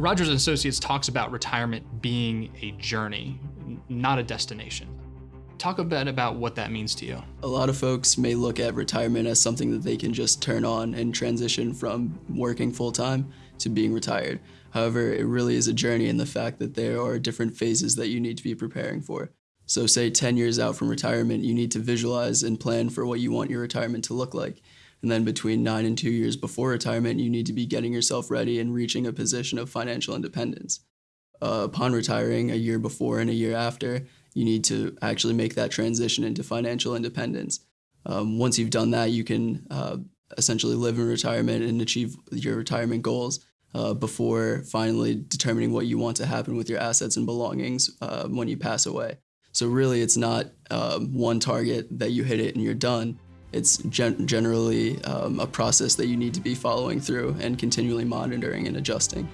Rogers and Associates talks about retirement being a journey, not a destination. Talk a bit about what that means to you. A lot of folks may look at retirement as something that they can just turn on and transition from working full time to being retired. However, it really is a journey in the fact that there are different phases that you need to be preparing for. So say 10 years out from retirement, you need to visualize and plan for what you want your retirement to look like. And then between nine and two years before retirement, you need to be getting yourself ready and reaching a position of financial independence. Uh, upon retiring a year before and a year after, you need to actually make that transition into financial independence. Um, once you've done that, you can uh, essentially live in retirement and achieve your retirement goals uh, before finally determining what you want to happen with your assets and belongings uh, when you pass away. So really, it's not um, one target that you hit it and you're done. It's gen generally um, a process that you need to be following through and continually monitoring and adjusting.